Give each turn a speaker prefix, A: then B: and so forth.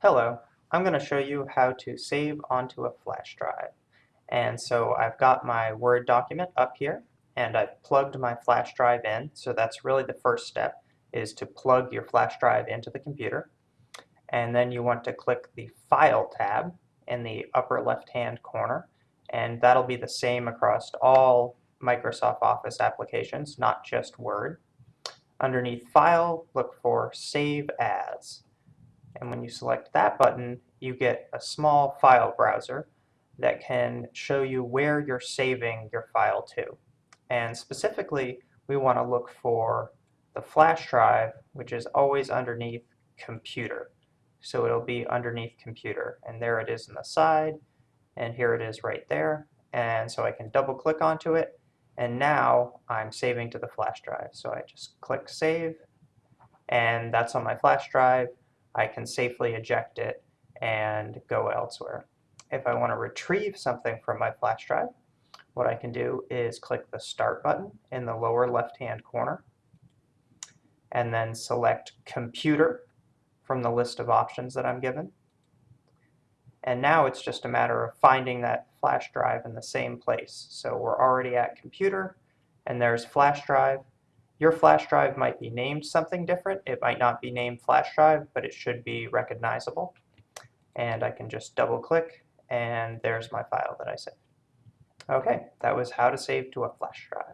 A: Hello, I'm going to show you how to save onto a flash drive. And so I've got my Word document up here and I've plugged my flash drive in. So that's really the first step is to plug your flash drive into the computer. And then you want to click the File tab in the upper left hand corner and that'll be the same across all Microsoft Office applications, not just Word. Underneath File, look for Save As. And when you select that button, you get a small file browser that can show you where you're saving your file to. And specifically, we want to look for the flash drive, which is always underneath computer. So it'll be underneath computer. And there it is on the side, and here it is right there. And so I can double click onto it, and now I'm saving to the flash drive. So I just click Save, and that's on my flash drive. I can safely eject it and go elsewhere. If I want to retrieve something from my flash drive, what I can do is click the Start button in the lower left-hand corner and then select Computer from the list of options that I'm given. And now it's just a matter of finding that flash drive in the same place. So we're already at Computer, and there's flash drive. Your flash drive might be named something different. It might not be named flash drive, but it should be recognizable. And I can just double click and there's my file that I saved. Okay, that was how to save to a flash drive.